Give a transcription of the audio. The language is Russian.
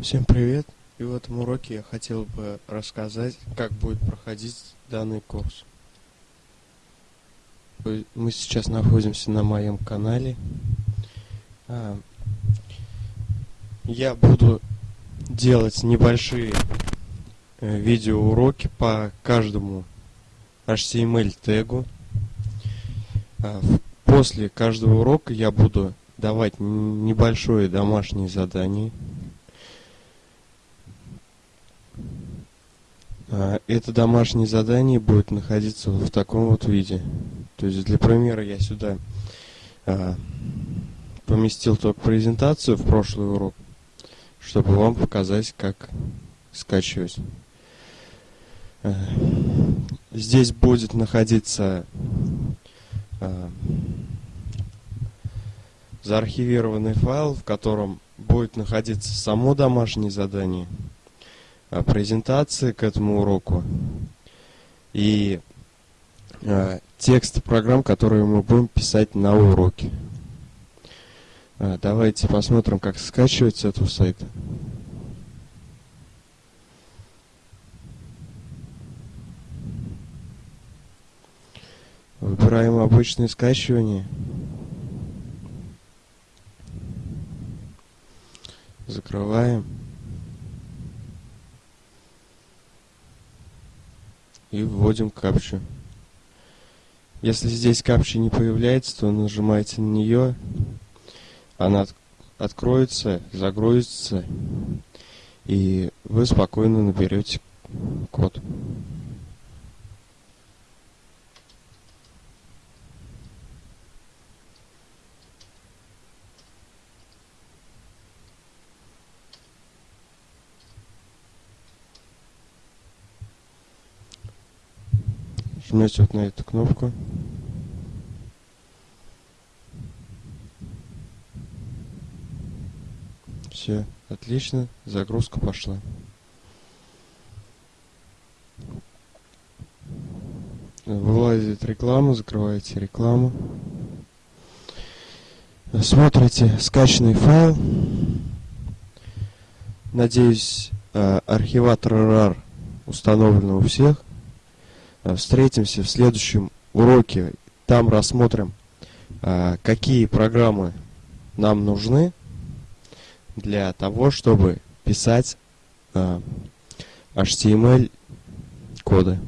Всем привет! И в этом уроке я хотел бы рассказать, как будет проходить данный курс. Мы сейчас находимся на моем канале. А, я буду делать небольшие э, видеоуроки по каждому HTML тегу. А, после каждого урока я буду давать небольшое домашнее задание. Это домашнее задание будет находиться в таком вот виде. То есть для примера я сюда а, поместил только презентацию в прошлый урок, чтобы вам показать, как скачивать. А, здесь будет находиться заархивированный файл, в котором будет находиться само домашнее задание – презентации к этому уроку и э, тексты программ, которые мы будем писать на уроке. Э, давайте посмотрим, как скачивать с этого сайта. Выбираем обычное скачивание. Закрываем. И вводим капчу. Если здесь капча не появляется, то нажимаете на нее, она от откроется, загрузится, и вы спокойно наберете код. Жмете вот на эту кнопку. Все, отлично, загрузка пошла. Вылазит реклама, закрываете рекламу. Смотрите скачанный файл. Надеюсь, э, архиватор RAR установлен у всех. Э, встретимся в следующем уроке. Там рассмотрим, э, какие программы нам нужны для того, чтобы писать э, коды.